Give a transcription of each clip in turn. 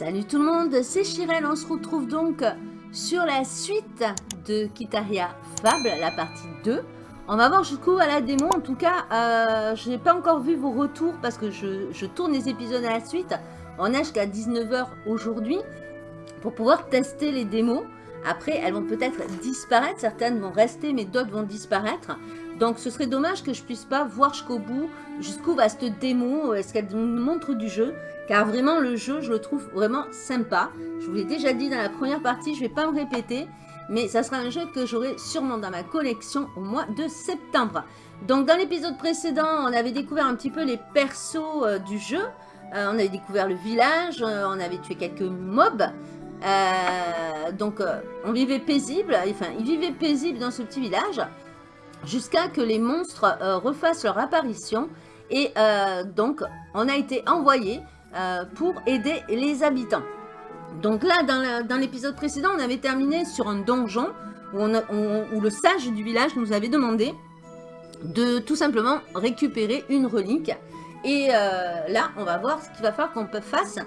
Salut tout le monde, c'est Chirel, on se retrouve donc sur la suite de Kitaria Fable, la partie 2. On va voir jusqu'où à la démo, en tout cas, euh, je n'ai pas encore vu vos retours parce que je, tourne les épisodes à la suite. On est jusqu'à 19h aujourd'hui pour pouvoir tester les démos. Après, elles vont peut-être disparaître, certaines vont rester, mais d'autres vont disparaître. Donc, ce serait dommage que je puisse pas voir jusqu'au bout, jusqu'où va cette démo, est-ce qu'elle nous montre du jeu? Car vraiment, le jeu, je le trouve vraiment sympa. Je vous l'ai déjà dit dans la première partie, je ne vais pas me répéter. Mais ça sera un jeu que j'aurai sûrement dans ma collection au mois de septembre. Donc, dans l'épisode précédent, on avait découvert un petit peu les persos euh, du jeu. Euh, on avait découvert le village, euh, on avait tué quelques mobs. donc, on vivait paisible, enfin, ils vivaient paisible dans ce petit village jusqu'à que les monstres refassent leur apparition. Et donc, on a été envoyé euh, pour aider les habitants. Donc là, dans l'épisode précédent, on avait terminé sur un donjon où, où, le sage du village nous avait demandé de tout simplement récupérer une relique. Et euh, là, on va voir ce qu'il va falloir qu'on fasse.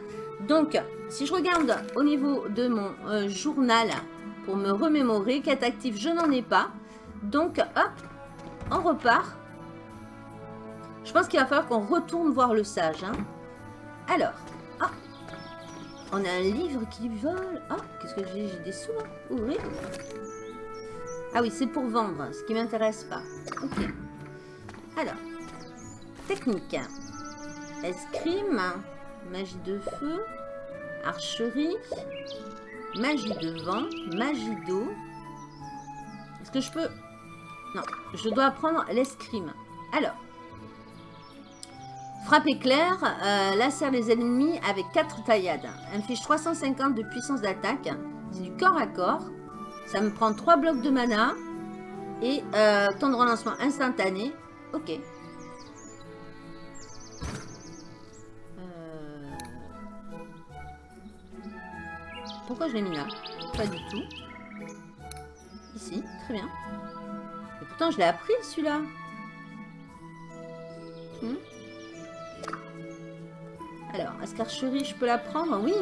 Donc, si je regarde au niveau de mon euh, journal pour me remémorer, quête active, je n'en ai pas. Donc, hop, on repart. Je pense qu'il va falloir qu'on retourne voir le sage. Hein. Alors, ah, on a un livre qui vole. Ah, qu'est-ce que j'ai? J'ai des sous là Ouvrir. Ah oui, c'est pour vendre, ce qui m'intéresse pas. Ok. Alors, technique. Escrime, magie de feu, archerie, magie de vent, magie d'eau. Est-ce que je peux... Non, je dois apprendre l'escrime. Alors, Frappe éclair, euh, laser les ennemis avec 4 taillades. Inflige 350 de puissance d'attaque. C'est du corps à corps. Ça me prend 3 blocs de mana. Et euh, temps de relancement instantané. Ok. Euh, pourquoi je l'ai mis là? Pas du tout. Ici, très bien. Et pourtant, je l'ai appris celui-là. Hmm. Alors, est-ce qu'archerie, je peux la prendre Oui.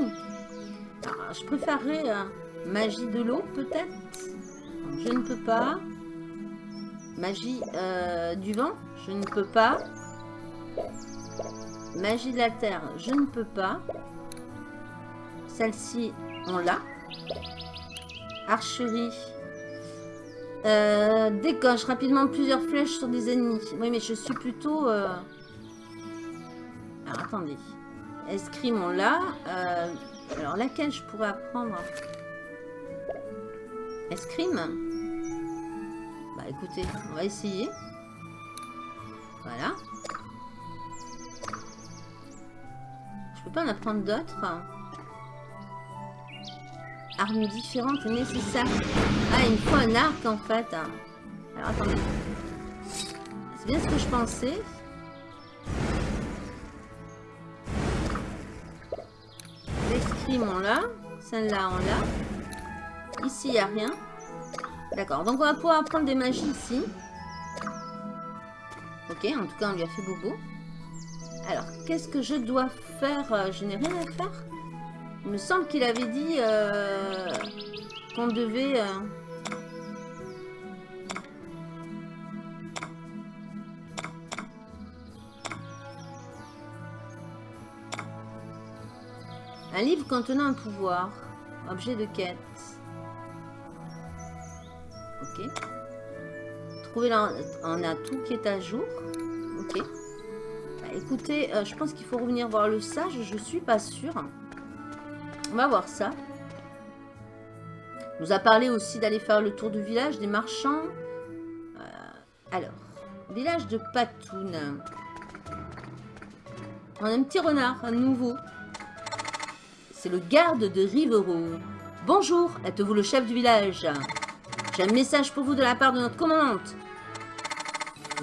Alors, je préférerais euh, magie de l'eau, peut-être? Je ne peux pas. Magie euh, du vent, je ne peux pas. Magie de la terre, je ne peux pas. Celle-ci, on l'a. Archerie. Euh, décoche rapidement plusieurs flèches sur des ennemis. Oui, mais je suis plutôt... Alors, attendez. Escrime, on l'a. Euh, alors, laquelle je pourrais apprendre Escrime Bah, écoutez, on va essayer. Voilà. Je peux pas en apprendre d'autres. Armes différentes nécessaires. Ah, il me faut un arc, en fait. Alors, attendez. C'est bien ce que je pensais. On l'a. Celle-là, on l'a. Ici, il n'y a rien. D'accord, donc on va pouvoir apprendre des magies ici. Ok, en tout cas, on lui a fait bobo. Alors, qu'est-ce que je dois faire euh, Je n'ai rien à faire. Il me semble qu'il avait dit euh, qu'on devait... Euh, Un livre contenant un pouvoir. Objet de quête. Ok. Trouver là, on a tout qui est à jour. Ok. Bah, écoutez, euh, je pense qu'il faut revenir voir le sage. Je suis pas sûre. On va voir ça. Nous a parlé aussi d'aller faire le tour du village des marchands. Euh, alors, village de Patoun. On a un petit renard, un nouveau. C'est le garde de Rivero. Bonjour, êtes-vous le chef du village? J'ai un message pour vous de la part de notre commandante.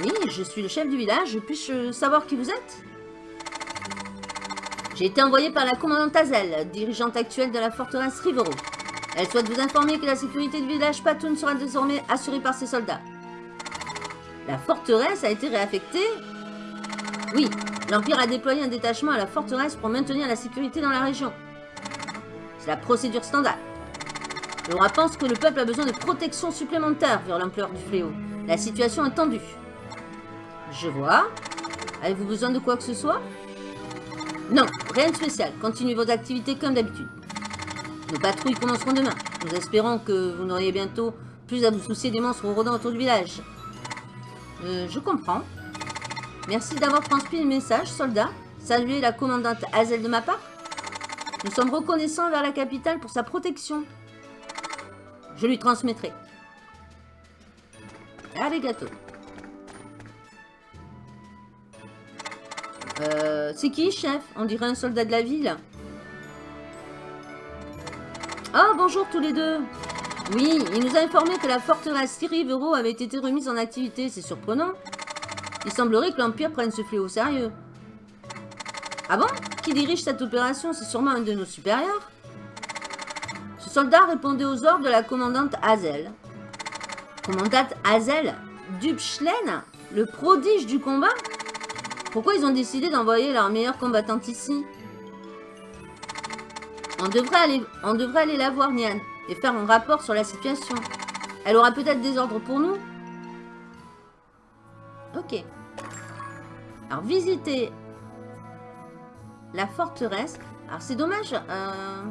Oui, je suis le chef du village. Puis-je savoir qui vous êtes? J'ai été envoyé par la commandante Azel, dirigeante actuelle de la forteresse Rivero. Elle souhaite vous informer que la sécurité du village Patoun sera désormais assurée par ses soldats. La forteresse a été réaffectée? Oui, l'Empire a déployé un détachement à la forteresse pour maintenir la sécurité dans la région. La procédure standard. Roi pense que le peuple a besoin de protection supplémentaire vu l'ampleur du fléau. La situation est tendue. Je vois. Avez-vous besoin de quoi que ce soit? Non, rien de spécial. Continuez vos activités comme d'habitude. Nos patrouilles commenceront demain. Nous espérons que vous n'auriez bientôt plus à vous soucier des monstres rôdant autour du village. Euh, je comprends. Merci d'avoir transmis le message, soldat. Saluez la commandante Hazel de ma part. Nous sommes reconnaissants vers la capitale pour sa protection. Je lui transmettrai. Allez, gâteau. Euh, c'est qui, chef? On dirait un soldat de la ville. Oh, bonjour tous les deux. Oui, il nous a informé que la forteresse Rivero avait été remise en activité. C'est surprenant. Il semblerait que l'Empire prenne ce fléau au sérieux. Ah bon Qui dirige cette opération C'est sûrement un de nos supérieurs Ce soldat répondait aux ordres de la commandante Hazel. Commandante Hazel Dubschlen Le prodige du combat Pourquoi ils ont décidé d'envoyer leur meilleure combattante ici? On devrait, aller, on devrait aller la voir, Nian, et faire un rapport sur la situation. Elle aura peut-être des ordres pour nous? Ok. Alors, visiter la forteresse. Alors, c'est dommage. Euh...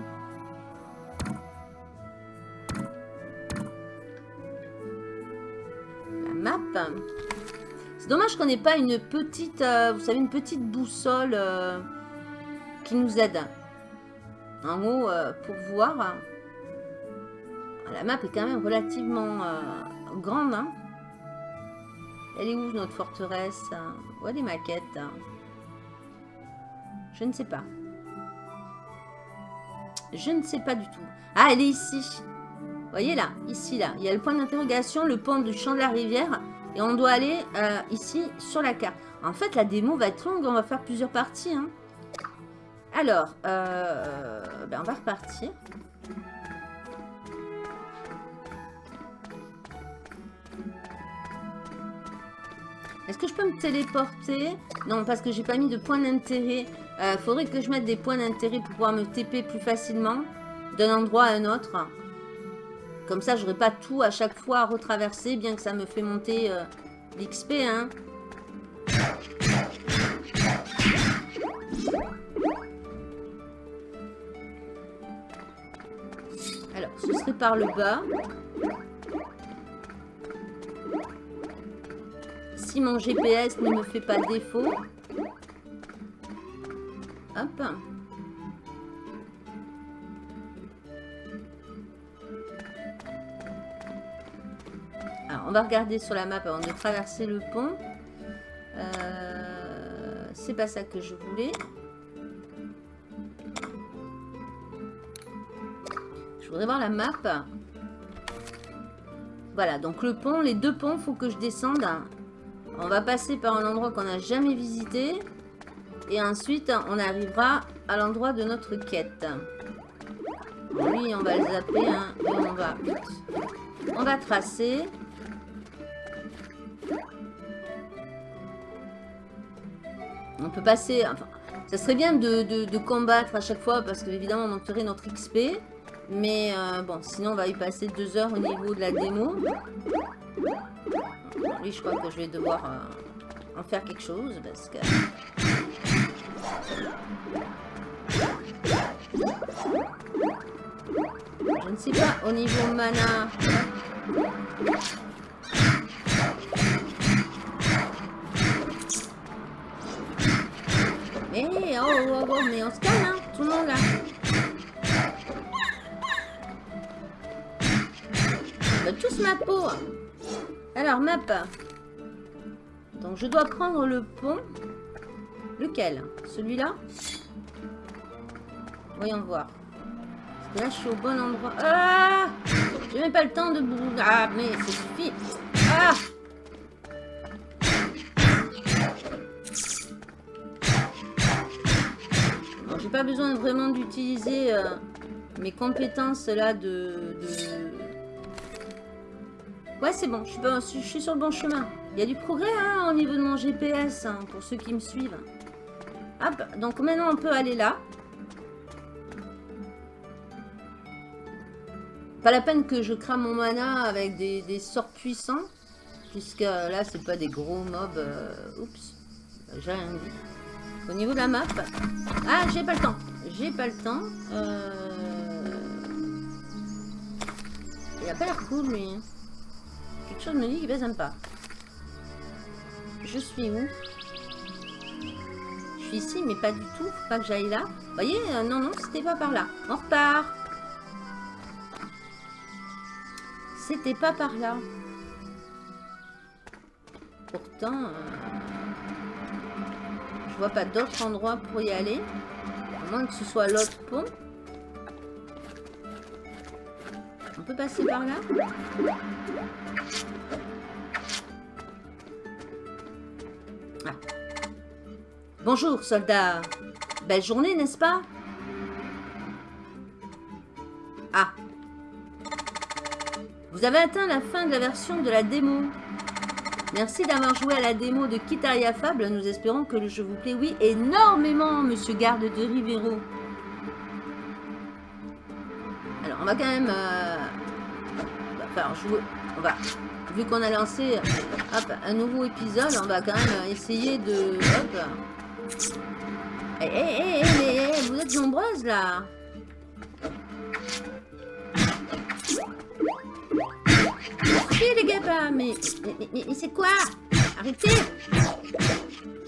La map. C'est dommage qu'on n'ait pas une petite, euh, vous savez, une petite boussole euh, qui nous aide. En haut, pour voir. La map est quand même relativement grande. Hein. Elle est où notre forteresse? Où est les maquettes Je ne sais pas. Je ne sais pas du tout. Ah, elle est ici. Vous voyez là, ici là. Il y a le point d'interrogation, le pont du champ de la rivière. Et on doit aller euh, ici sur la carte. En fait, la démo va être longue. On va faire plusieurs parties. Hein. Alors, euh, ben on va repartir. Est-ce que je peux me téléporter? Non, parce que j'ai pas mis de point d'intérêt. Euh, faudrait que je mette des points d'intérêt pour pouvoir me TP plus facilement d'un endroit à un autre. Comme ça, j'aurai pas tout à chaque fois à retraverser, bien que ça me fait monter euh, l'XP. Hein. Alors, ce serait par le bas. Si mon GPS ne me fait pas défaut. Alors, on va regarder sur la map avant de traverser le pont. Euh, c'est pas ça que je voulais. Je voudrais voir la map. Voilà, donc le pont, les deux ponts, faut que je descende. On va passer par un endroit qu'on n'a jamais visité. Et ensuite, on arrivera à l'endroit de notre quête. Oui, on va le zapper. Hein, et on va, on va tracer. On peut passer... Enfin, ça serait bien de, combattre à chaque fois parce qu'évidemment, on monterait notre XP. Mais euh, bon, sinon, on va y passer deux heures au niveau de la démo. Lui, je crois que je vais devoir euh, en faire quelque chose parce que... Je ne sais pas, au niveau mana... Mais, oh, oh, oh, mais on se calme, hein, tout le monde là. On tous ma peau. Alors, map. Donc, je dois prendre le pont. Lequel? Celui-là? Voyons voir. Parce que là, je suis au bon endroit. Ah J'ai même pas le temps de... Ah, mais c'est suffit. Ah J'ai pas besoin vraiment d'utiliser euh, mes compétences là de Ouais, c'est bon, je suis, sur le bon chemin. Il y a du progrès hein, au niveau de mon GPS, hein, pour ceux qui me suivent. Hop, donc maintenant on peut aller là. Pas la peine que je crame mon mana avec des, sorts puissants. Puisque là, c'est pas des gros mobs. Euh, oups. J'ai rien dit. Au niveau de la map. Ah, j'ai pas le temps. J'ai pas le temps. Euh... Il a pas l'air cool, lui. Quelque chose me dit qu'il baise pas. Je suis où? Suis ici, mais pas du tout. Pas que j'aille là. Voyez euh, Non, non, c'était pas par là. On repart. C'était pas par là. Pourtant, euh, je vois pas d'autre endroit pour y aller. À moins que ce soit l'autre pont. On peut passer par là? Ah. Bonjour, soldat. Belle journée, n'est-ce pas? Ah. Vous avez atteint la fin de la version de la démo. Merci d'avoir joué à la démo de Kitaria Fable. Nous espérons que le jeu vous plaît. Oui, énormément, monsieur garde de Rivero. Alors, on va quand même... Euh, enfin, jouer... On va... Vu qu'on a lancé un nouveau épisode, on va quand même essayer de... Hop. Hé, hé, hé, hé, vous êtes nombreuses, là les gars, mais, mais, mais, c'est quoi? Arrêtez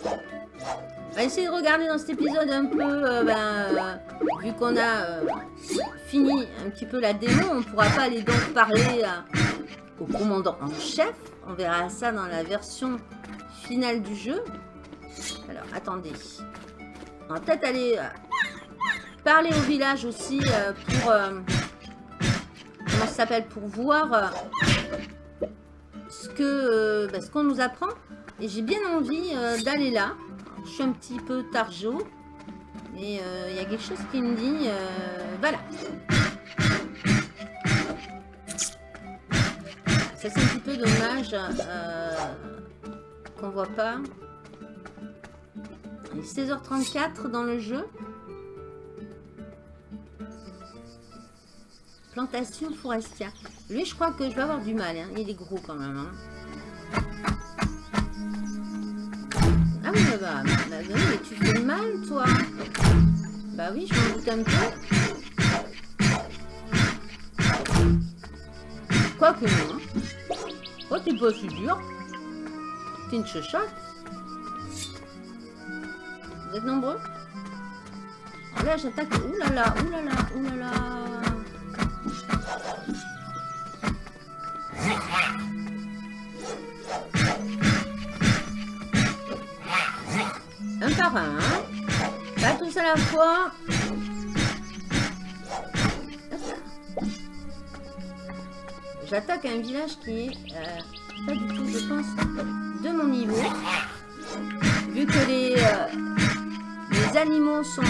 On va essayer de regarder dans cet épisode un peu, euh, ben, euh, vu qu'on a euh, fini un petit peu la démo, on pourra pas aller donc parler au commandant en chef. On verra ça dans la version finale du jeu. Alors, attendez. On va peut-être aller parler au village aussi pour... comment ça s'appelle Pour voir euh, bah, ce qu'on nous apprend. Et j'ai bien envie euh, d'aller là. je suis un petit peu targeau. Mais euh, il y a quelque chose qui me dit... voilà. Ça c'est un petit peu dommage qu'on voit pas. Il est 16h34 dans le jeu. Plantation forestière. Lui, je crois que je vais avoir du mal. Hein. Il est gros quand même. Hein. Ah oui, bah, bah, bah, bah mais tu fais mal, toi. Bah oui, je m'en doute un peu. Quoique non. Hein. Oh, t'es pas si dur. T'es une chochotte. Vous êtes nombreux Là, j'attaque. Ouh là là, ouh là. Un par un. Hein. Pas tous à la fois. J'attaque un village qui est euh, pas du tout, je pense, de mon niveau. Vu que les, euh, les animaux sont,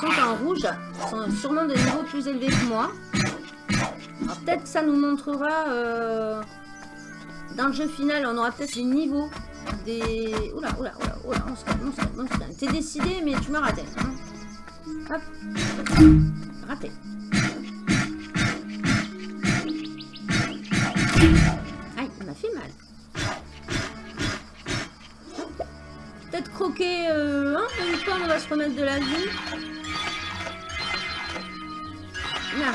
sont en rouge, sont sûrement de niveau plus élevé que moi. Peut-être que ça nous montrera euh, dans le jeu final, on aura peut-être les niveaux des... Oula, oula, oula, oula, on se calme, on se calme, on se calme. T'es décidé, mais tu m'as raté. Hein. Hop. Raté. Croquer euh, hein, une on va se remettre de la vie. Là.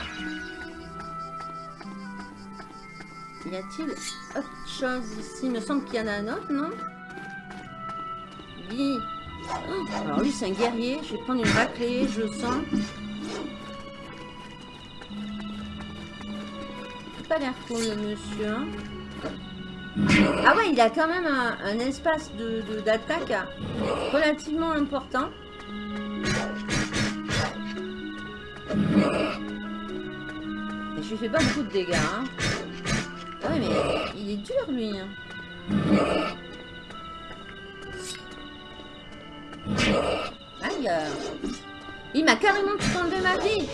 Y a-t-il autre chose ici? Il me semble qu'il y en a un autre, non? Oui. alors lui, c'est un guerrier. Je vais prendre une raclée, je sens. pas l'air cool, le monsieur. Hein. Ah ouais, il a quand même un, espace d'attaque de, relativement important. Je lui fais pas beaucoup de dégâts. Hein. Ah ouais, mais il est dur, lui. Hein. Aïe. Il m'a carrément tout enlevé ma vie.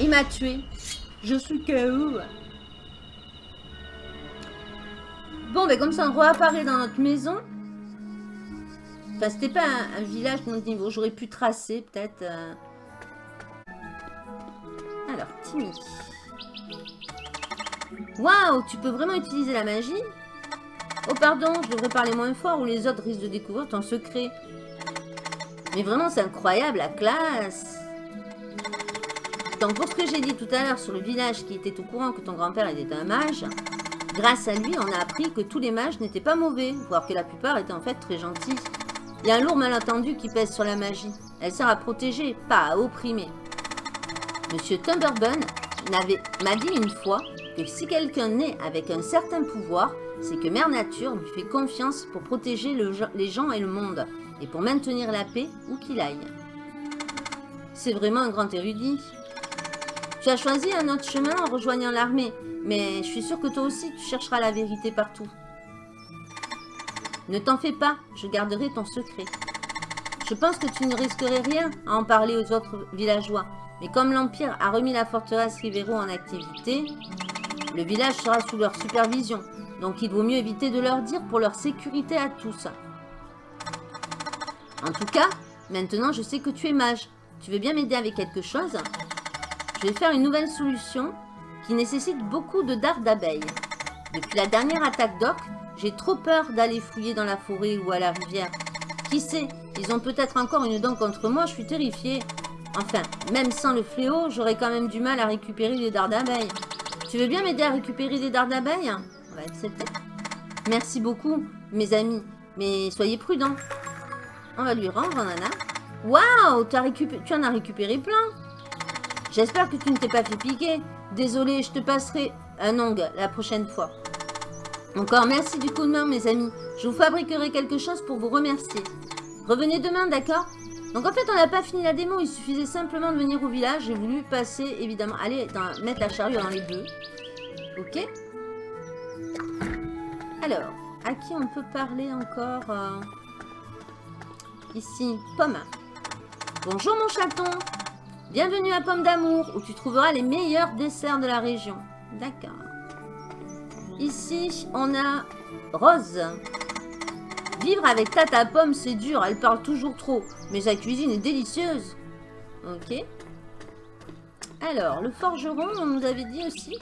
Il m'a tué. Je suis KO. Bon, ben comme ça, on réapparaît dans notre maison. Enfin, c'était pas un, village de notre niveau. J'aurais pu tracer, peut-être... Euh, Timmy. Waouh, tu peux vraiment utiliser la magie? Oh pardon, je devrais parler moins fort ou les autres risquent de découvrir ton secret. Mais vraiment, c'est incroyable, la classe Donc pour ce que j'ai dit tout à l'heure sur le village qui était au courant que ton grand-père était un mage, grâce à lui, on a appris que tous les mages n'étaient pas mauvais, voire que la plupart étaient en fait très gentils. Il y a un lourd malentendu qui pèse sur la magie. Elle sert à protéger, pas à opprimer. Monsieur Tumberbun m'a dit une fois que si quelqu'un naît avec un certain pouvoir, c'est que Mère Nature lui fait confiance pour protéger les gens et le monde, et pour maintenir la paix où qu'il aille. C'est vraiment un grand érudit. Tu as choisi un autre chemin en rejoignant l'armée, mais je suis sûre que toi aussi tu chercheras la vérité partout. Ne t'en fais pas, je garderai ton secret. Je pense que tu ne risquerais rien à en parler aux autres villageois, mais comme l'Empire a remis la forteresse Rivero en activité, le village sera sous leur supervision. Donc il vaut mieux éviter de leur dire pour leur sécurité à tous. En tout cas, maintenant je sais que tu es mage. Tu veux bien m'aider avec quelque chose? Je vais faire une nouvelle solution qui nécessite beaucoup de dards d'abeilles. Depuis la dernière attaque d'orques, j'ai trop peur d'aller fouiller dans la forêt ou à la rivière. Qui sait, ils ont peut-être encore une dent contre moi, je suis terrifiée. Enfin, même sans le fléau, j'aurais quand même du mal à récupérer les dards d'abeilles. Tu veux bien m'aider à récupérer des dards d'abeilles? On va accepter. Merci beaucoup, mes amis. Mais soyez prudents. On va lui rendre, nana. Waouh Tu en as récupéré plein. J'espère que tu ne t'es pas fait piquer. Désolé, je te passerai un ongle la prochaine fois. Encore merci du coup de main, mes amis. Je vous fabriquerai quelque chose pour vous remercier. Revenez demain, d'accord? Donc en fait, on n'a pas fini la démo. Il suffisait simplement de venir au village. J'ai voulu passer, évidemment, aller mettre la charrue dans les deux. Ok? Alors, à qui on peut parler encore euh, Ici, Pomme. Bonjour mon chaton. Bienvenue à Pomme d'amour, où tu trouveras les meilleurs desserts de la région. D'accord. Ici, on a Rose. Vivre avec Tata Pomme, c'est dur. Elle parle toujours trop. Mais sa cuisine est délicieuse. Ok. Alors, le forgeron, on nous avait dit aussi.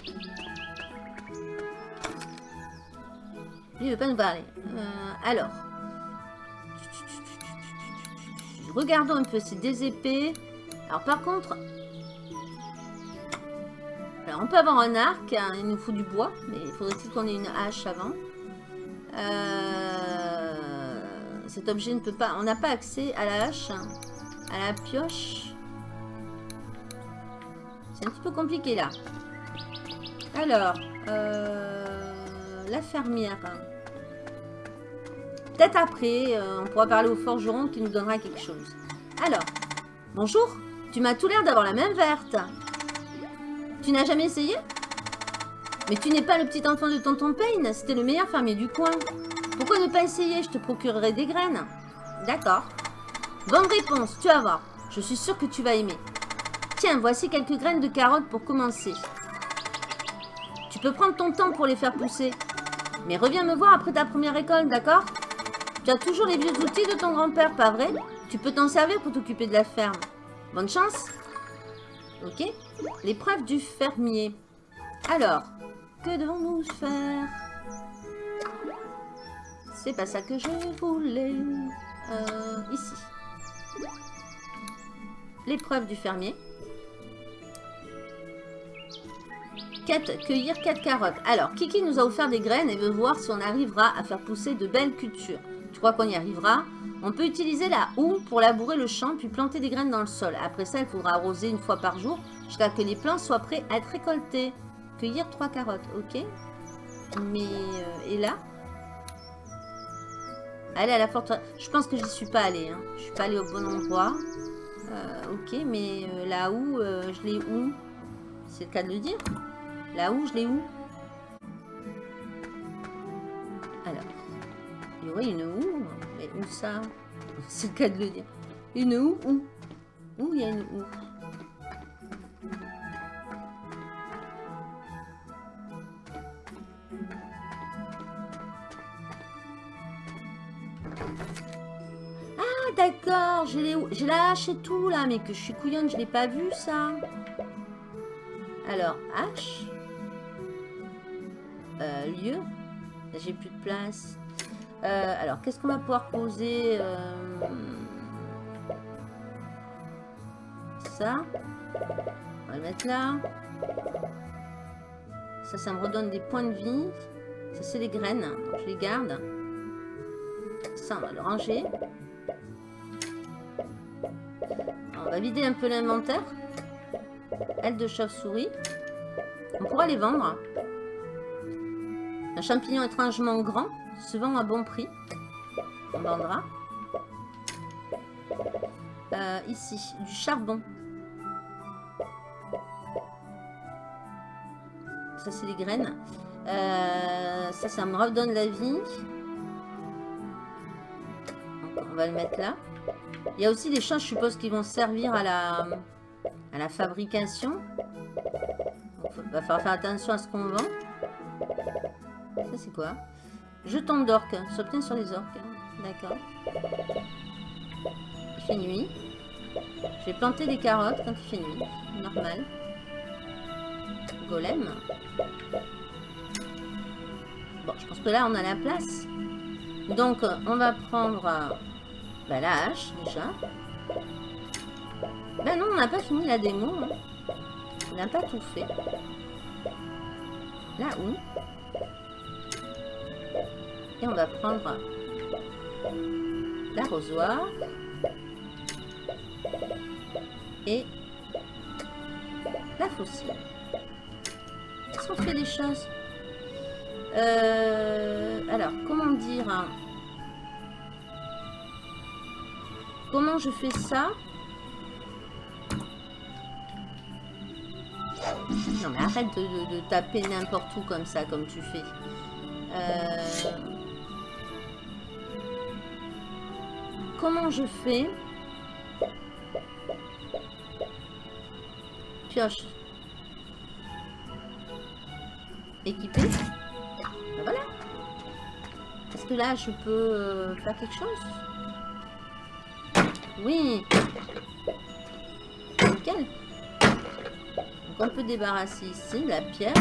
Il ne veut pas nous parler. Euh, alors. Regardons un peu, c'est des épées. Alors par contre... Alors on peut avoir un arc, hein, il nous faut du bois, mais il faudrait-il qu'on ait une hache avant. Euh, cet objet ne peut pas... On n'a pas accès à la hache, hein, à la pioche. C'est un petit peu compliqué là. Alors, euh, la fermière. Peut-être après, euh, on pourra parler au forgeron qui nous donnera quelque chose. Alors, bonjour, tu m'as tout l'air d'avoir la même verte. Tu n'as jamais essayé? Mais tu n'es pas le petit enfant de tonton Payne, c'était le meilleur fermier du coin. Pourquoi ne pas essayer? Je te procurerai des graines. D'accord. Bonne réponse, tu vas voir. Je suis sûre que tu vas aimer. Tiens, voici quelques graines de carottes pour commencer. Tu peux prendre ton temps pour les faire pousser. Mais reviens me voir après ta première école, d'accord? Tu as toujours les vieux outils de ton grand-père, pas vrai? Tu peux t'en servir pour t'occuper de la ferme. Bonne chance Ok. L'épreuve du fermier. Alors, que devons-nous faire? C'est pas ça que je voulais. Euh, ici. L'épreuve du fermier. Quête, cueillir 4 carottes. Alors, Kiki nous a offert des graines et veut voir si on arrivera à faire pousser de belles cultures. Qu'on y arrivera. On peut utiliser la houe pour labourer le champ puis planter des graines dans le sol. Après ça, il faudra arroser une fois par jour jusqu'à que les plants soient prêts à être récoltés. Cueillir trois carottes, ok. Mais, euh, et là? Aller à la forteresse. Je pense que je suis pas allée. Hein. Je suis pas allée au bon endroit. Euh, ok, mais euh, là où je l'ai où? C'est le cas de le dire. Là où je l'ai où? Oui, une houe. Mais où ça C'est le cas de le dire. Une houe Où Où il y a une houe Ah, d'accord. J'ai la hache et tout, là. Mais que je suis couillonne, je l'ai pas vu, ça. Alors, H. Euh, lieu. J'ai plus de place. Euh, alors, qu'est-ce qu'on va pouvoir poser euh, Ça? On va le mettre là. Ça, ça me redonne des points de vie. Ça, c'est les graines. Je les garde. Ça, on va le ranger. On va vider un peu l'inventaire. Aile de chauve-souris. On pourra les vendre. Un champignon étrangement grand se vend à bon prix. On vendra. Euh, ici, du charbon. Ça, c'est les graines. Euh, ça, ça me redonne la vie. on va le mettre là. Il y a aussi des choses, je suppose, qui vont servir à la, à la fabrication. Il va falloir faire attention à ce qu'on vend. Ça, c'est quoi? Jeton d'orque. S'obtient sur les orques. D'accord. Il fait nuit. Je vais planter des carottes quand il fait nuit. Normal. Golem. Bon, je pense que là, on a la place. Donc, on va prendre euh, bah, la hache, déjà. Ben non, on n'a pas fini la démo. Hein. On n'a pas tout fait. Là où? On va prendre l'arrosoir. Et la fossile. Est-ce qu'on fait des choses? Euh, Alors, comment dire hein? Comment je fais ça? Non mais arrête de, taper n'importe où comme ça, comme tu fais. Euh, comment je fais Pioche. Équipé. Ben voilà. Est-ce que là, je peux euh, faire quelque chose? Oui. Nickel. Donc on peut débarrasser ici la pierre.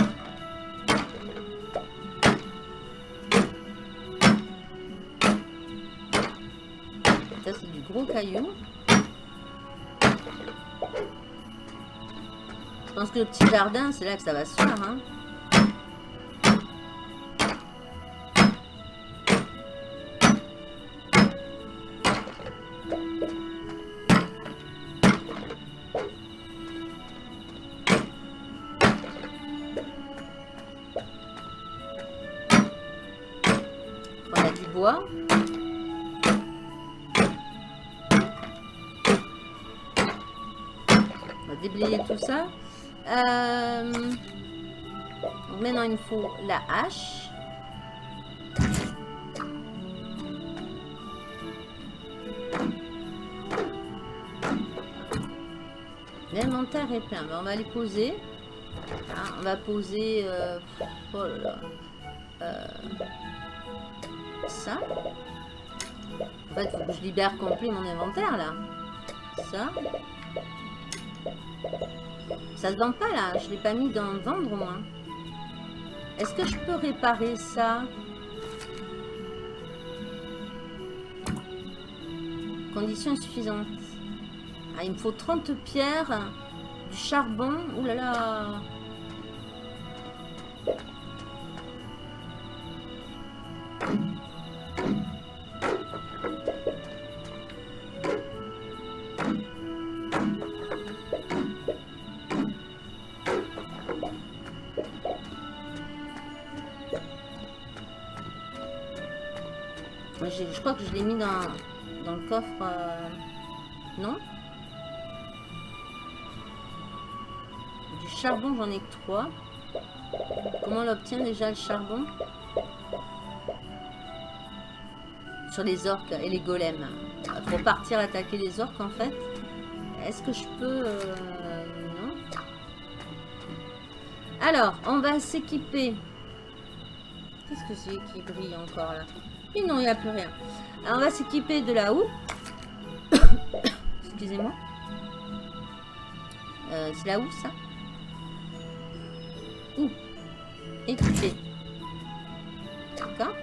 Je pense que le petit jardin, c'est là que ça va se faire. Hein. Tout ça. Euh, maintenant, il me faut la hache. L'inventaire est plein. on va les poser. Ah, on va poser... Euh, oh euh, ça. En fait, je libère complet mon inventaire, là. Ça. Ça se vend pas là, je l'ai pas mis dans vendre au moins. Est-ce que je peux réparer ça? Conditions suffisantes. Ah, il me faut 30 pierres, du charbon. Ouh là là je crois que je l'ai mis dans, dans, le coffre. Euh, non Du charbon, j'en ai que 3. Comment on l'obtient déjà le charbon Sur les orques et les golems. Pour partir attaquer les orques en fait. Est-ce que je peux... Euh, non. Alors, on va s'équiper. Qu'est-ce que c'est qui brille encore là? Non, il n'y a plus rien. On va s'équiper de la houe. Excusez-moi. Euh, c'est la houe, ça Ouh. Équipé. D'accord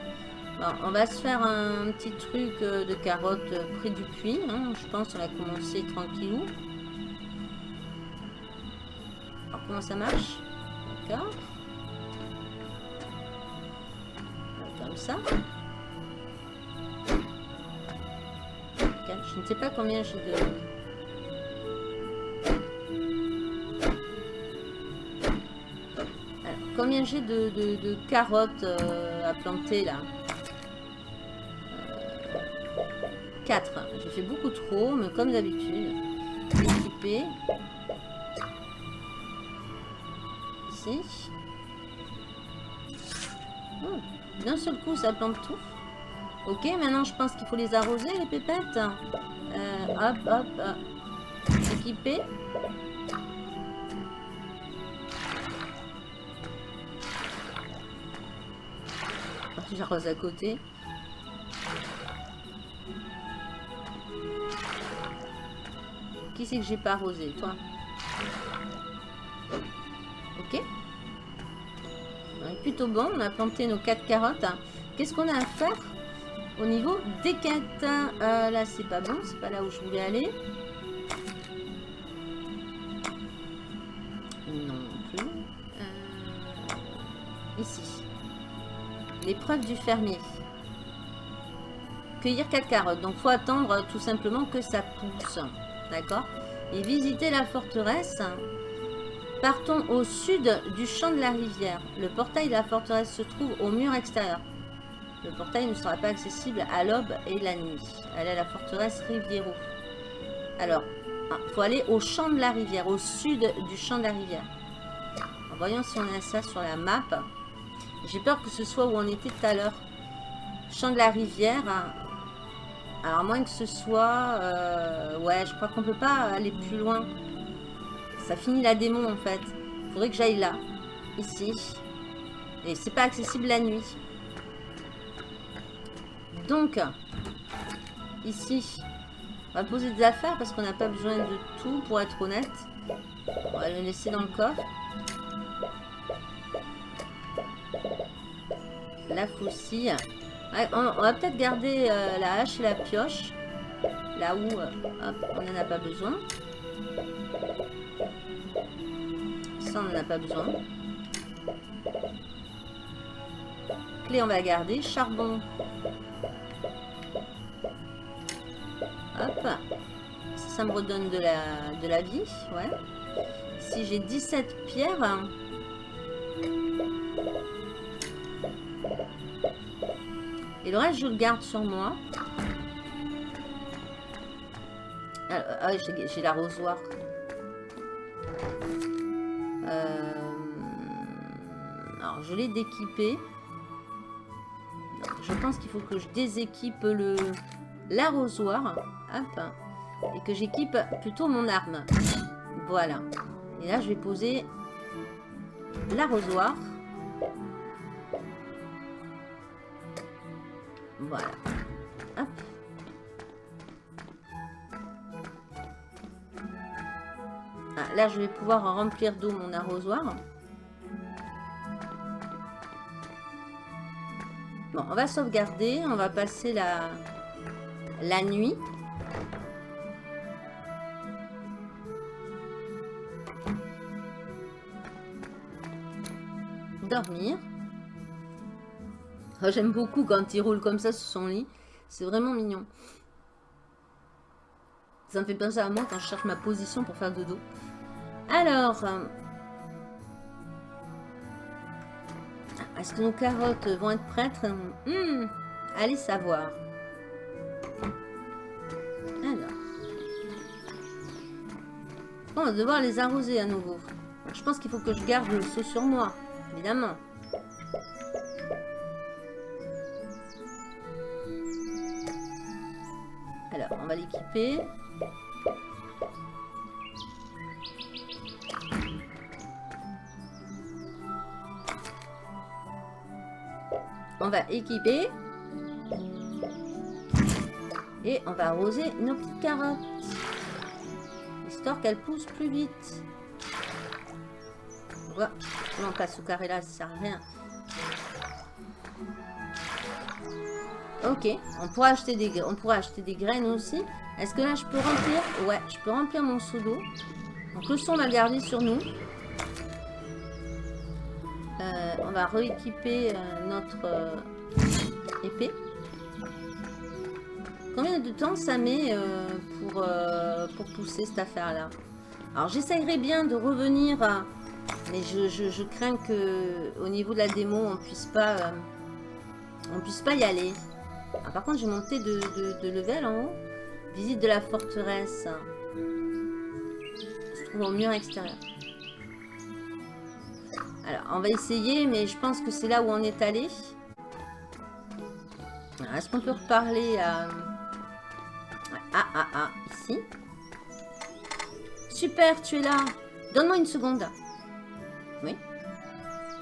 Bon, on va se faire un petit truc euh, de carottes euh, près du puits. hein. Je pense qu'on va commencer tranquillou. Alors, comment ça marche? D'accord. Comme ça. Je ne sais pas combien j'ai de... Combien j'ai de, carottes euh, à planter là 4. J'ai fait beaucoup trop, mais comme d'habitude. Équipé. Ici. Oh, D'un seul coup, ça plante tout. Ok, maintenant je pense qu'il faut les arroser, les pépettes. Euh, hop, hop, hop. Équipé. J'arrose à côté. Qui c'est que j'ai pas arrosé Toi? Ok. On est plutôt bon. On a planté nos 4 carottes. Qu'est-ce qu'on a à faire? Au niveau des quêtes Euh, Là, c'est pas bon. C'est pas là où je voulais aller. Non plus. Euh, ici. L'épreuve du fermier. Cueillir 4 carottes. Donc, faut attendre tout simplement que ça pousse. D'accord? Et visiter la forteresse. Partons au sud du champ de la rivière. Le portail de la forteresse se trouve au mur extérieur. Le portail ne sera pas accessible à l'aube et la nuit. Allez à la forteresse Riviero. Alors, il faut aller au champ de la rivière, au sud du champ de la rivière. En voyons si on a ça sur la map. J'ai peur que ce soit où on était tout à l'heure. Champ de la rivière. Alors, à moins que ce soit... euh, ouais, je crois qu'on peut pas aller plus loin. Ça finit la démon, en fait. Il faudrait que j'aille là. Ici. Et c'est pas accessible la nuit. Donc, ici, on va poser des affaires parce qu'on n'a pas besoin de tout, pour être honnête. On va le laisser dans le coffre. La faucille. On, va peut-être garder euh, la hache et la pioche. Là où euh, on n'en a pas besoin. Ça, on n'en a pas besoin. Clé, on va garder. Charbon. Hop. Ça, me redonne de la, de la vie. Ouais. Si j'ai 17 pierres. Et le reste, je le garde sur moi. Ah, ah, j'ai j'ai l'arrosoir. Euh, Alors, je l'ai d'équiper. Je pense qu'il faut que je déséquipe l'arrosoir. Hop. Et que j'équipe plutôt mon arme. Voilà. Et là, je vais poser l'arrosoir. Voilà. Hop. Ah, là, je vais pouvoir remplir d'eau mon arrosoir. Bon, on va sauvegarder. On va passer la, la nuit. Oh, J'aime beaucoup quand il roule comme ça sur son lit. C'est vraiment mignon. Ça me fait penser à moi quand je cherche ma position pour faire dodo. Alors, euh, est-ce que nos carottes vont être prêtes? Hmm, Allez savoir. Alors, on va devoir les arroser à nouveau. Je pense qu'il faut que je garde le seau sur moi, évidemment. Alors, on va l'équiper. On va équiper. Et on va arroser nos petites carottes. Histoire qu'elles poussent plus vite. vois Non, pas ce carré-là, ça sert à rien. Ok, on pourra acheter des, on acheter des graines aussi. Est-ce que là, je peux remplir? Ouais, je peux remplir mon seau d'eau. Donc, le son, on va le garder sur nous. Euh, on va rééquiper euh, notre euh, épée. Combien de temps ça met pour, pour pousser cette affaire-là? Alors, j'essayerai bien de revenir, mais je, crains que au niveau de la démo, on puisse pas, on puisse pas y aller. Ah, par contre, j'ai monté de, de, level en haut. Visite de la forteresse. Se trouve au mur extérieur. Alors, on va essayer, mais je pense que c'est là où on est allé. Est-ce qu'on peut reparler à... Ah, ah, ah, ici? Super, tu es là. Donne-moi une seconde.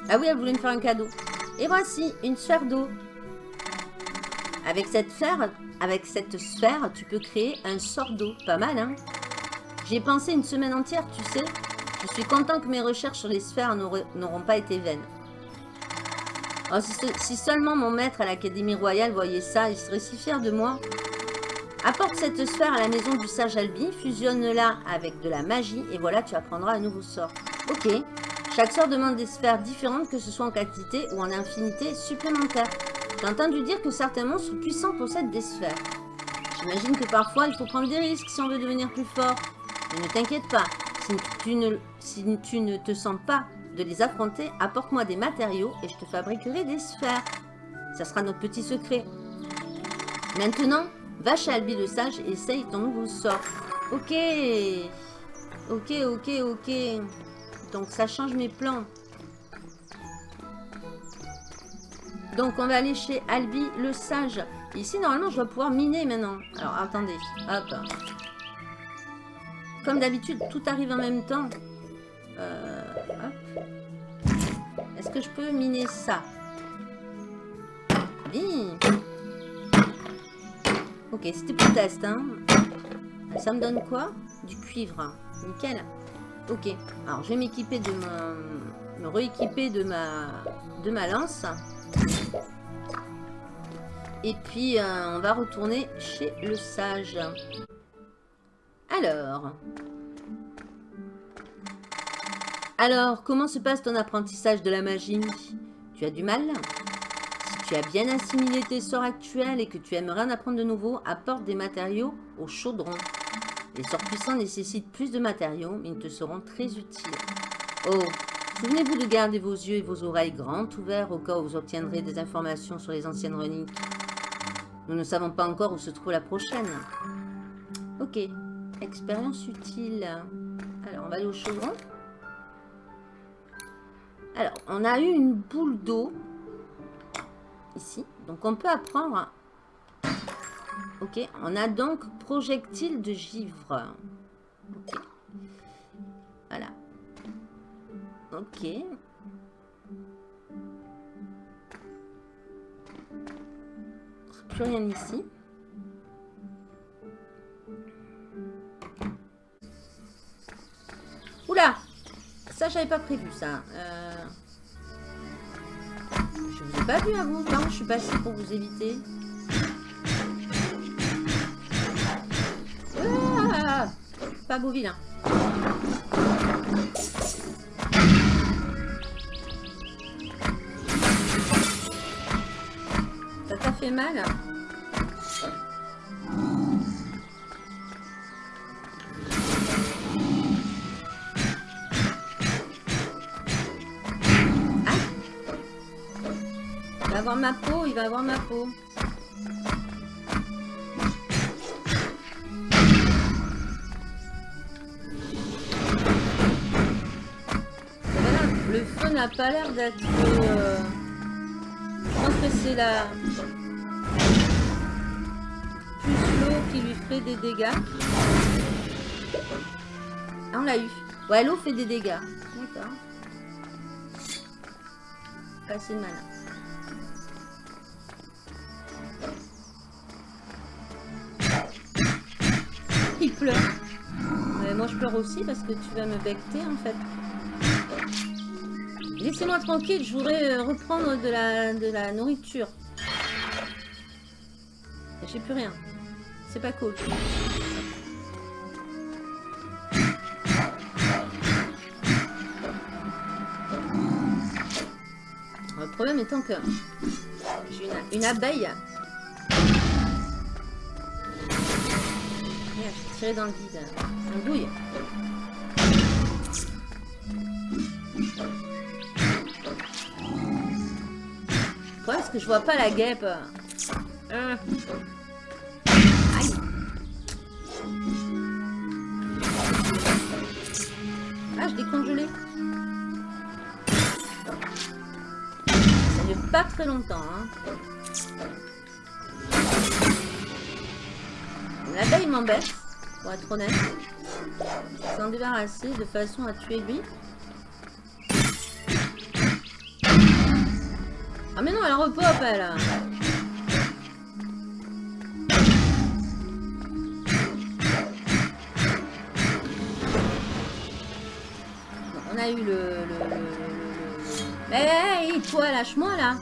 Ah oui, elle voulait me faire un cadeau. Et voici, une sphère d'eau. Avec cette sphère, avec cette sphère, tu peux créer un sort d'eau. Pas mal, hein J'ai pensé une semaine entière, tu sais. Je suis content que mes recherches sur les sphères n'auront pas été vaines. Oh, si, seulement mon maître à l'Académie Royale voyait ça, il serait si fier de moi. Apporte cette sphère à la maison du sage Albi, fusionne-la avec de la magie, et voilà, tu apprendras un nouveau sort. Ok. Chaque sort demande des sphères différentes, que ce soit en quantité ou en infinité supplémentaire. J'ai entendu dire que certains monstres puissants possèdent des sphères. J'imagine que parfois, il faut prendre des risques si on veut devenir plus fort. Mais ne t'inquiète pas, si tu, ne, si tu ne te sens pas de les affronter, apporte-moi des matériaux et je te fabriquerai des sphères. Ça sera notre petit secret. Maintenant, va chez Albi le Sage et essaye ton nouveau sort. Ok. Ok, ok, ok. Donc ça change mes plans. Donc, on va aller chez Albi le Sage. Ici, normalement, je dois pouvoir miner maintenant. Alors, attendez. Hop. Comme d'habitude, tout arrive en même temps. Euh, Est-ce que je peux miner ça? Oui. Ok, c'était pour test. Hein. Ça me donne quoi? Du cuivre. Nickel. Ok. Alors, je vais m'équiper de me rééquiper de ma... de ma lance. Et puis, euh, on va retourner chez le sage. Alors. Alors, comment se passe ton apprentissage de la magie? Tu as du mal? Si tu as bien assimilé tes sorts actuels et que tu aimerais en apprendre de nouveau, apporte des matériaux au chaudron. Les sorts puissants nécessitent plus de matériaux, mais ils te seront très utiles. Oh, Souvenez-vous de garder vos yeux et vos oreilles grands ouverts au cas où vous obtiendrez des informations sur les anciennes reliques. Nous ne savons pas encore où se trouve la prochaine. Ok. Expérience utile. Alors, on va aller au chaudron. Alors, on a eu une boule d'eau. Ici. Donc, on peut apprendre... Ok. On a donc projectile de givre. Voilà. Ok. Plus rien ici. Oula Ça, j'avais pas prévu ça. Euh... Je vous ai pas vu à vous. Non, je suis passée pour vous éviter. Pas beau vilain. fait mal. Ah. Il va avoir ma peau, il va avoir ma peau. Pas l'air d'être... Euh, je pense que c'est la... qui lui ferait des dégâts. Ah, on l'a eu. Ouais, l'eau fait des dégâts. D'accord. Pas mal. Il pleure. moi, je pleure aussi parce que tu vas me becter, en fait. Laissez-moi tranquille, je voudrais euh, reprendre de la, de la nourriture. J'ai plus rien. C'est pas cool. Le problème étant que j'ai une, abeille. Merde, j'ai tiré dans le vide. Un douille. Problème, c'est que je vois pas la guêpe. Euh. Aïe. Ah, je l'ai congelé. Ça dure pas très longtemps. Hein. L'abeille m'embête, pour être honnête. S'en débarrasser de façon à tuer lui. Ah mais non, elle repop, elle On a eu le... le, le, le... Hey, toi, lâche-moi, là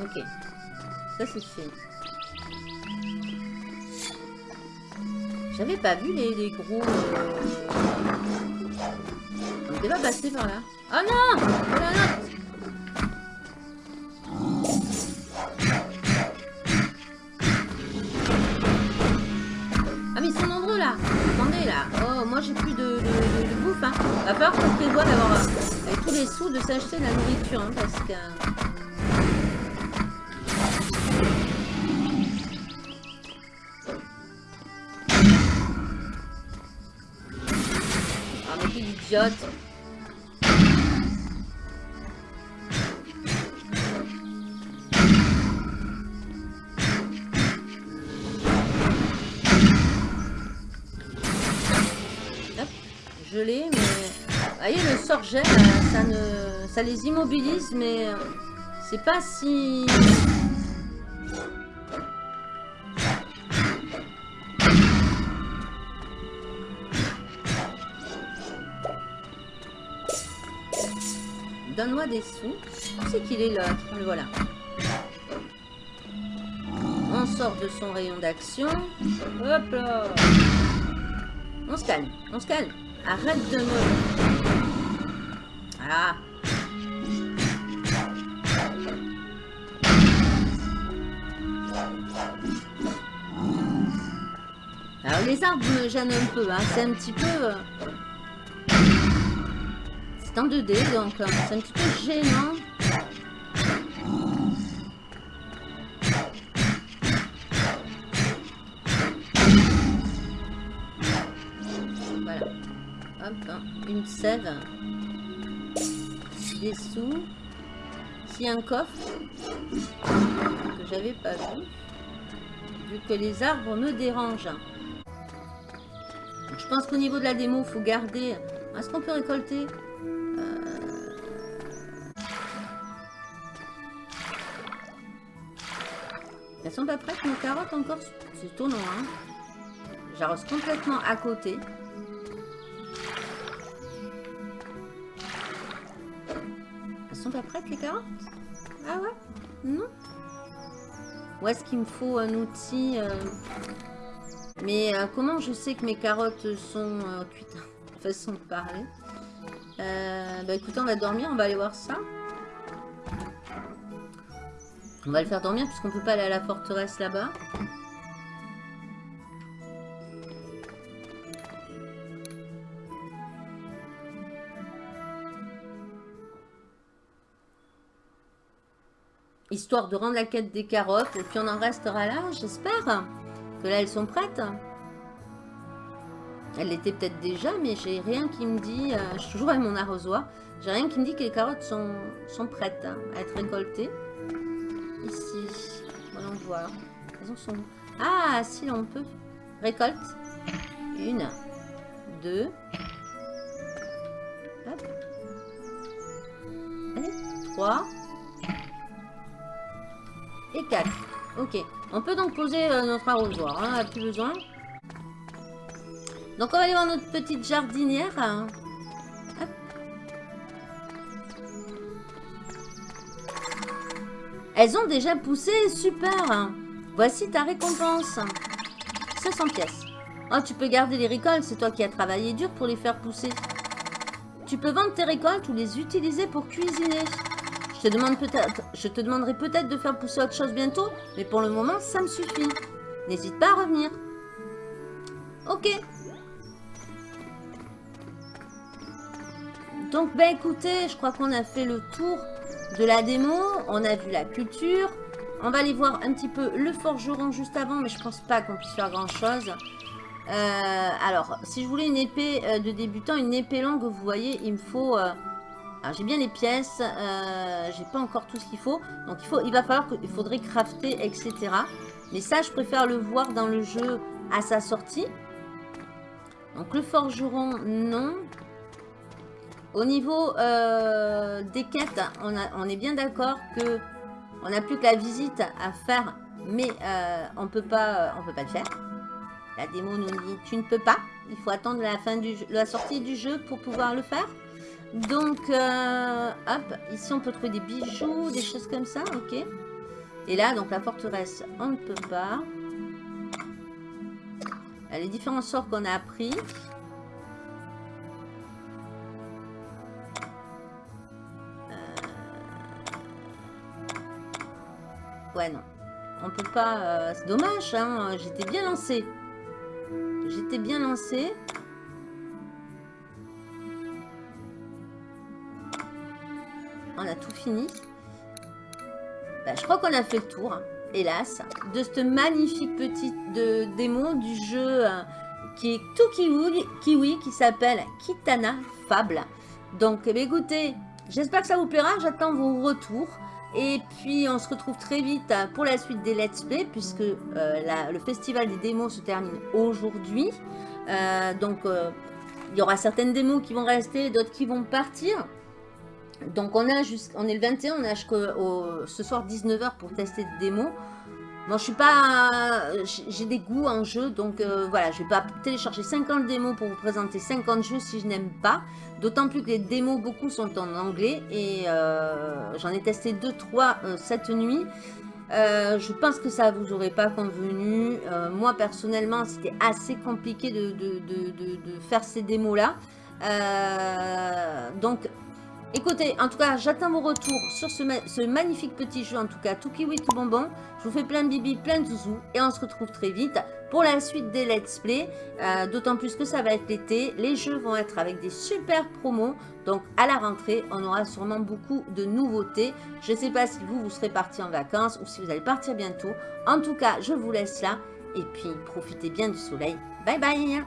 Ok. Ça, c'est fait. J'avais pas vu les, les gros... Euh... On était pas passé par là. Oh non! Oh là là! Ah mais ils sont nombreux là. Attendez là. Oh moi j'ai plus de, de, de, de, bouffe hein. Va falloir qu'on d'avoir euh, tous les sous de s'acheter de la nourriture hein, parce que... je l'ai, mais... Vous voyez, le sort ça, ne... ça les immobilise, mais euh, c'est pas si... Des sous. C'est qu'il est là Le voilà. On sort de son rayon d'action. Hop là On se calme, on se calme. Arrête de me... Voilà. Alors les arbres me gênent un peu, hein. c'est un petit peu... C'est en 2D, donc euh, c'est un petit peu gênant. Voilà. Hop, hein, une sève. Des sous. Ici un coffre que j'avais pas vu. Vu que les arbres me dérangent. Je pense qu'au niveau de la démo, il faut garder... Est-ce qu'on peut récolter? Elles sont pas prêtes, nos carottes encore C'est étonnant, hein J'arrose complètement à côté. Elles sont pas prêtes, les carottes? Ah ouais? Non? Ou est-ce qu'il me faut un outil euh, Mais euh, comment je sais que mes carottes sont euh, cuites Façon de parler. Bah écoutez, on va dormir, on va aller voir ça. On va le faire dormir puisqu'on peut pas aller à la forteresse là-bas. Histoire de rendre la quête des carottes et puis on en restera là, j'espère. Que là elles sont prêtes. Elle l'était peut-être déjà, mais j'ai rien qui me dit... euh, je suis toujours avec mon arrosoir. J'ai rien qui me dit que les carottes sont, sont prêtes à être récoltées. Ici. Voyons voir. Elles en sont Ah, si, on peut. Récolte. Une. Deux. Hop. Allez. Trois. Et quatre. Ok. On peut donc poser euh, notre arrosoir. Hein, on n'a plus besoin. Donc on va aller voir notre petite jardinière. hein. Elles ont déjà poussé, super. Voici ta récompense. 500 pièces. Oh, tu peux garder les récoltes, c'est toi qui as travaillé dur pour les faire pousser. Tu peux vendre tes récoltes ou les utiliser pour cuisiner. Je te demande je te demanderai peut-être de faire pousser autre chose bientôt, mais pour le moment, ça me suffit. N'hésite pas à revenir. Ok. Donc, ben écoutez, je crois qu'on a fait le tour de la démo. On a vu la culture. On va aller voir un petit peu le forgeron juste avant, mais je pense pas qu'on puisse faire grand-chose. Euh, alors, si je voulais une épée euh, de débutant, une épée longue, vous voyez, il me faut... euh, alors, j'ai bien les pièces, j'ai pas encore tout ce qu'il faut. Donc, il, il va falloir que, il faudrait crafter, etc. Mais ça, je préfère le voir dans le jeu à sa sortie. Donc, le forgeron, non. Au niveau euh, des quêtes, on, est bien d'accord que on n'a plus que la visite à faire, mais euh, on peut pas, on peut pas le faire. La démo nous dit tu ne peux pas. Il faut attendre la fin du la sortie du jeu pour pouvoir le faire. Donc, euh, hop, ici on peut trouver des bijoux, des choses comme ça, ok. Et là, donc la forteresse, on ne peut pas. Les différents sorts qu'on a appris. Ouais, non. On peut pas... euh, c'est dommage, hein. J'étais bien lancée. J'étais bien lancée. On a tout fini. Bah, je crois qu'on a fait le tour, hein, hélas, de cette magnifique petite de, démo du jeu euh, qui est tout kiwi, qui s'appelle Kitana Fable. Donc, eh écoutez, j'espère que ça vous plaira. J'attends vos retours. Et puis, on se retrouve très vite euh, pour la suite des Let's Play, puisque euh, le festival des démos se termine aujourd'hui. Euh, donc, il y aura certaines démos qui vont rester, d'autres qui vont partir. Donc, on, a on est le 21, on a jusqu'au ce soir 19h pour tester des démos. Moi, je suis pas... j'ai- J'ai des goûts en jeu, donc euh, voilà, je vais pas télécharger 50 démos pour vous présenter 50 jeux si je n'aime pas. D'autant plus que les démos, beaucoup sont en anglais et euh, j'en ai testé 2-3 cette nuit. Euh, je pense que ça vous aurait pas convenu. Euh, moi, personnellement, c'était assez compliqué de, faire ces démos-là. Euh, donc, écoutez, en tout cas, j'attends vos retours sur ce, ma- ce magnifique petit jeu, en tout cas, tout kiwi, tout bonbon. Je vous fais plein de bibi, plein de zouzous et on se retrouve très vite pour la suite des let's play. Euh, D'autant plus que ça va être l'été. Les jeux vont être avec des super promos. Donc à la rentrée, on aura sûrement beaucoup de nouveautés. Je ne sais pas si vous, vous serez parti en vacances ou si vous allez partir bientôt. En tout cas, je vous laisse là. Et puis, profitez bien du soleil. Bye bye